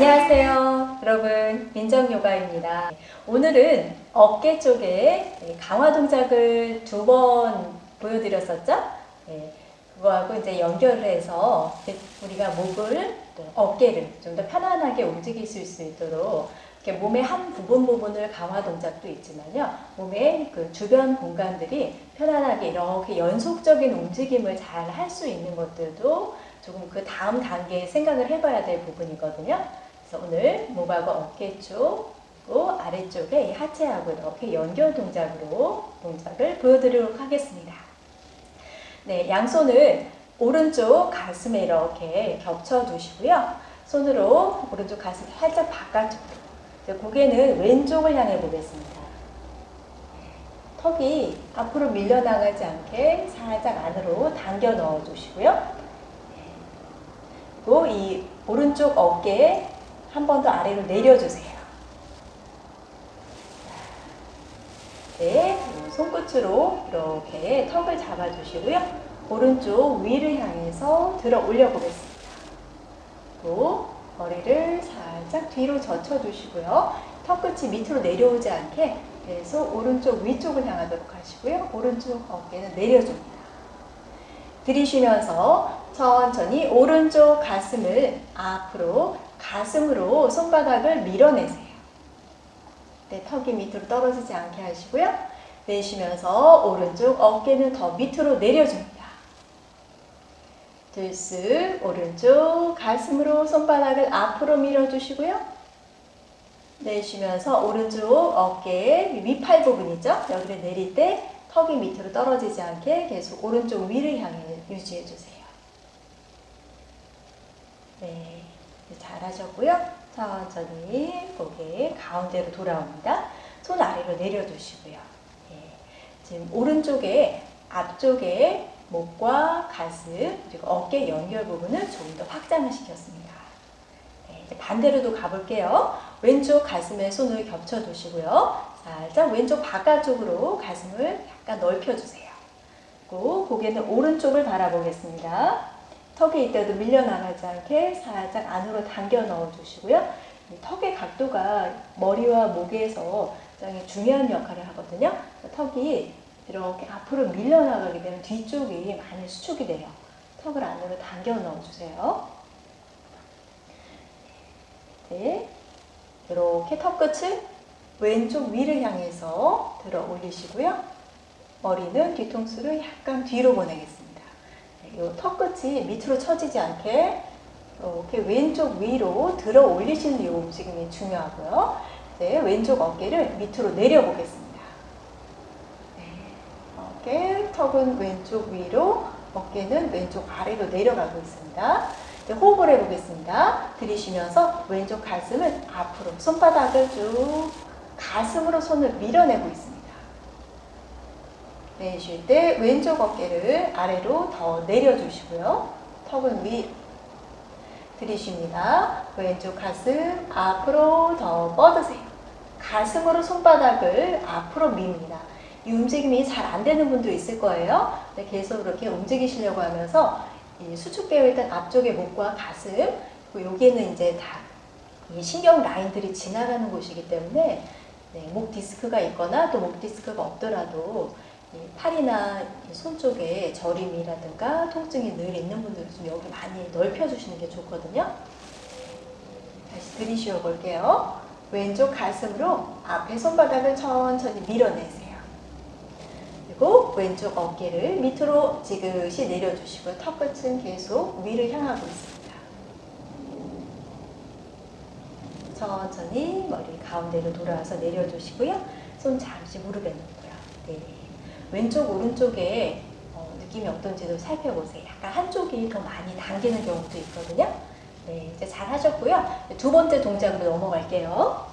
안녕하세요. 여러분, 민정요가입니다. 오늘은 어깨 쪽에 강화 동작을 두 번 보여드렸었죠? 네, 그거하고 이제 연결을 해서 우리가 목을, 어깨를 좀 더 편안하게 움직일 수 있도록 이렇게 몸의 한 부분 부분을 강화 동작도 있지만요. 몸의 그 주변 공간들이 편안하게 이렇게 연속적인 움직임을 잘 할 수 있는 것들도 조금 그 다음 단계에 생각을 해봐야 될 부분이거든요. 그래서 오늘 목하고 어깨 쪽, 그리고 아래쪽에 하체하고 이렇게 연결 동작으로 동작을 보여드리도록 하겠습니다. 네, 양손을 오른쪽 가슴에 이렇게 겹쳐 두시고요. 손으로 오른쪽 가슴 살짝 바깥쪽으로 고개는 왼쪽을 향해 보겠습니다. 턱이 앞으로 밀려나가지 않게 살짝 안으로 당겨 넣어 주시고요. 그리고 이 오른쪽 어깨에 한 번 더 아래로 내려주세요. 네, 손끝으로 이렇게 턱을 잡아주시고요. 오른쪽 위를 향해서 들어 올려 보겠습니다. 또 머리를 살짝 뒤로 젖혀주시고요. 턱끝이 밑으로 내려오지 않게 계속 오른쪽 위쪽을 향하도록 하시고요. 오른쪽 어깨는 내려줍니다. 들이쉬면서 천천히 오른쪽 가슴을 앞으로 가슴으로 손바닥을 밀어내세요. 네, 턱이 밑으로 떨어지지 않게 하시고요. 내쉬면서 오른쪽 어깨는 더 밑으로 내려줍니다. 들쓱 오른쪽 가슴으로 손바닥을 앞으로 밀어주시고요. 내쉬면서 오른쪽 어깨 위팔 부분이죠. 여기를 내릴 때 턱이 밑으로 떨어지지 않게 계속 오른쪽 위를 향해 유지해 주세요. 네, 잘하셨고요. 천천히 고개 가운데로 돌아옵니다. 손 아래로 내려두시고요. 네, 지금 오른쪽에 앞쪽에 목과 가슴 그리고 어깨 연결 부분을 조금 더 확장을 시켰습니다. 네, 반대로도 가볼게요. 왼쪽 가슴에 손을 겹쳐 두시고요. 살짝 왼쪽 바깥쪽으로 가슴을 약간 넓혀주세요. 그리고 고개는 오른쪽을 바라보겠습니다. 턱에 이때도 밀려나가지 않게 살짝 안으로 당겨 넣어주시고요. 턱의 각도가 머리와 목에서 굉장히 중요한 역할을 하거든요. 턱이 이렇게 앞으로 밀려나가게 되면 뒤쪽이 많이 수축이 돼요. 턱을 안으로 당겨 넣어주세요. 네. 이렇게 턱 끝을 왼쪽 위를 향해서 들어 올리시고요. 머리는 뒤통수를 약간 뒤로 보내겠습니다. 이 턱끝이 밑으로 처지지 않게 이렇게 왼쪽 위로 들어 올리시는 이 움직임이 중요하고요. 네, 왼쪽 어깨를 밑으로 내려 보겠습니다. 네, 어깨, 턱은 왼쪽 위로, 어깨는 왼쪽 아래로 내려가고 있습니다. 네, 호흡을 해보겠습니다. 들이쉬면서 왼쪽 가슴을 앞으로, 손바닥을 쭉 가슴으로 손을 밀어내고 있습니다. 내쉴 때 왼쪽 어깨를 아래로 더 내려주시고요. 턱은 위 들이쉽니다. 왼쪽 가슴 앞으로 더 뻗으세요. 가슴으로 손바닥을 앞으로 밉니다. 이 움직임이 잘 안 되는 분도 있을 거예요. 계속 이렇게 움직이시려고 하면서 수축되어 있던 앞쪽의 목과 가슴 그리고 여기는 이제 다 신경 라인들이 지나가는 곳이기 때문에 네, 목 디스크가 있거나 또 목 디스크가 없더라도 팔이나 손 쪽에 저림이라든가 통증이 늘 있는 분들은 좀 여기 많이 넓혀주시는 게 좋거든요. 다시 들이쉬어 볼게요. 왼쪽 가슴으로 앞에 손바닥을 천천히 밀어내세요. 그리고 왼쪽 어깨를 밑으로 지그시 내려주시고 턱끝은 계속 위를 향하고 있습니다. 천천히 머리 가운데로 돌아와서 내려주시고요. 손 잠시 무릎에 놓고요. 네. 왼쪽 오른쪽에 어, 느낌이 어떤지도 살펴보세요. 약간 한쪽이 더 많이 당기는 경우도 있거든요. 네, 이제 잘 하셨고요. 두 번째 동작으로 넘어갈게요.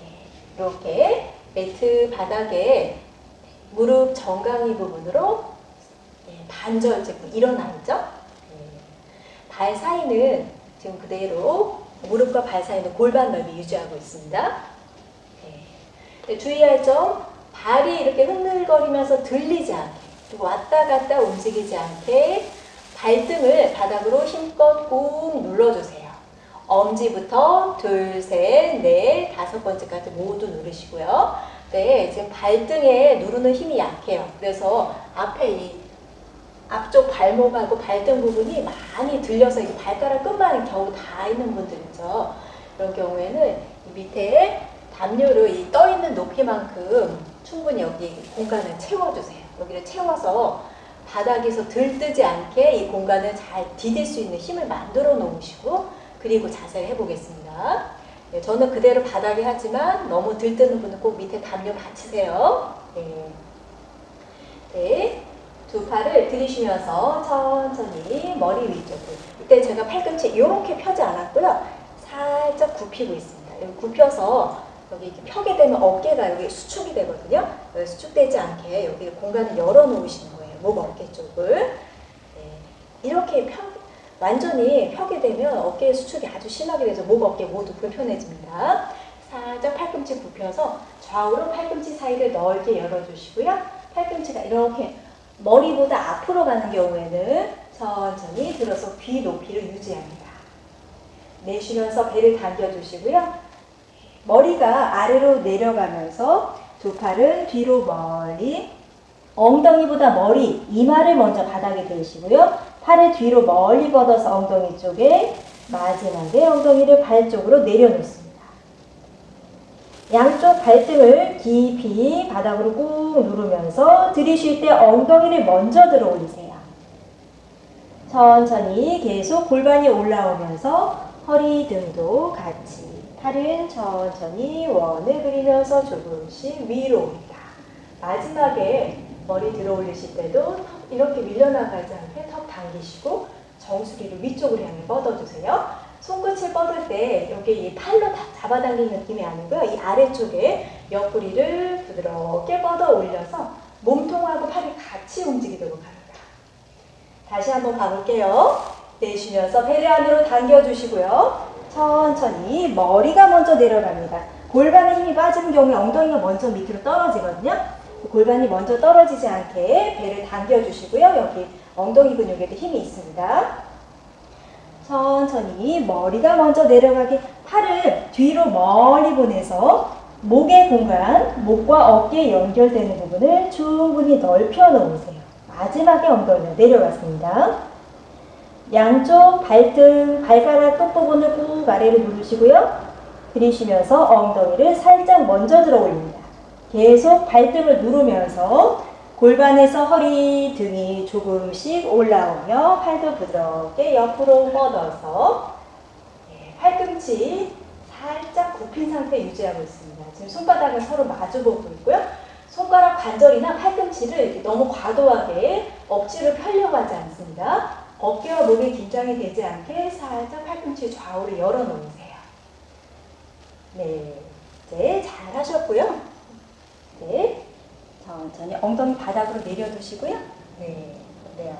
네, 이렇게 매트 바닥에 무릎 정강이 부분으로 네, 반절 찍고 일어나 있죠? 네, 발 사이는 지금 그대로 무릎과 발 사이는 골반 넓이 유지하고 있습니다. 네, 주의할 점 발이 이렇게 흔들거리면서 들리지 않게 왔다 갔다 움직이지 않게 발등을 바닥으로 힘껏 꾹 눌러주세요. 엄지부터 둘, 셋, 넷, 다섯 번째까지 모두 누르시고요. 네, 지금 발등에 누르는 힘이 약해요. 그래서 앞에 이 앞쪽 발목하고 발등 부분이 많이 들려서 이 발가락 끝만 겨우 다 있는 분들 있죠. 그런 경우에는 이 밑에 담요로 이 떠 있는 높이만큼 충분히 여기 공간을 채워주세요. 여기를 채워서 바닥에서 들뜨지 않게 이 공간을 잘 디딜 수 있는 힘을 만들어 놓으시고 그리고 자세를 해보겠습니다. 네, 저는 그대로 바닥에 하지만 너무 들뜨는 분은 꼭 밑에 담요 받치세요. 네. 네. 두 팔을 들이쉬면서 천천히 머리 위쪽으로. 이때 제가 팔꿈치 이렇게 펴지 않았고요. 살짝 굽히고 있습니다. 굽혀서 여기 이렇게 펴게 되면 어깨가 여기 수축이 되거든요. 여기 수축되지 않게 여기 공간을 열어 놓으시는 거예요. 목 어깨 쪽을. 네. 이렇게 펴, 완전히 펴게 되면 어깨의 수축이 아주 심하게 돼서 목 어깨 모두 불편해집니다. 살짝 팔꿈치 굽혀서 좌우로 팔꿈치 사이를 넓게 열어주시고요. 팔꿈치가 이렇게 머리보다 앞으로 가는 경우에는 천천히 들어서 귀 높이를 유지합니다. 내쉬면서 배를 당겨주시고요. 머리가 아래로 내려가면서 두 팔은 뒤로 멀리 엉덩이보다 머리, 이마를 먼저 바닥에 대시고요. 팔을 뒤로 멀리 뻗어서 엉덩이 쪽에 마지막에 엉덩이를 발 쪽으로 내려놓습니다. 양쪽 발등을 깊이 바닥으로 꾹 누르면서 들이쉴 때 엉덩이를 먼저 들어 올리세요. 천천히 계속 골반이 올라오면서 허리 등도 같이 팔은 천천히 원을 그리면서 조금씩 위로 옵니다. 마지막에 머리 들어 올리실 때도 턱 이렇게 밀려나가지 않게 턱 당기시고 정수리를 위쪽으로 향해 뻗어주세요. 손끝을 뻗을 때 여기 이 팔로 다 잡아당기는 느낌이 아니고요. 이 아래쪽에 옆구리를 부드럽게 뻗어 올려서 몸통하고 팔이 같이 움직이도록 합니다. 다시 한번 가볼게요. 내쉬면서 배를 안으로 당겨주시고요. 천천히 머리가 먼저 내려갑니다. 골반에 힘이 빠지는 경우에 엉덩이가 먼저 밑으로 떨어지거든요. 골반이 먼저 떨어지지 않게 배를 당겨주시고요. 여기 엉덩이 근육에도 힘이 있습니다. 천천히 머리가 먼저 내려가게 팔을 뒤로 멀리 보내서 목의 공간, 목과 어깨 연결되는 부분을 충분히 넓혀 놓으세요. 마지막에 엉덩이가 내려갔습니다. 양쪽 발등, 발가락 끝부분을 꾹 아래로 누르시고요. 들이쉬면서 엉덩이를 살짝 먼저 들어 올립니다. 계속 발등을 누르면서 골반에서 허리, 등이 조금씩 올라오며 팔도 부드럽게 옆으로 뻗어서 예, 팔꿈치 살짝 굽힌 상태 유지하고 있습니다. 지금 손바닥을 서로 마주보고 있고요. 손가락 관절이나 팔꿈치를 너무 과도하게 억지로 펴려고 하지 않습니다. 어깨와 목이 긴장이 되지 않게 살짝 팔꿈치 좌우로 열어놓으세요. 네, 이제 잘 하셨고요. 네, 천천히 엉덩이 바닥으로 내려두시고요. 네, 그래요.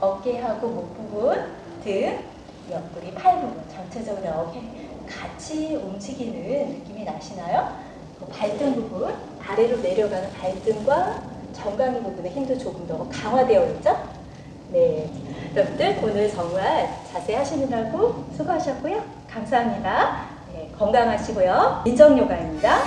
어깨하고 목 부분, 등, 옆구리, 팔 부분 전체적으로 어깨 같이 움직이는 느낌이 나시나요? 그 발등 부분, 아래로 내려가는 발등과 정강이 부분의 힘도 조금 더 강화되어 있죠? 네, 여러분들 오늘 정말 자세히 하시느라고 수고하셨고요. 감사합니다. 네, 건강하시고요. 민정요가입니다.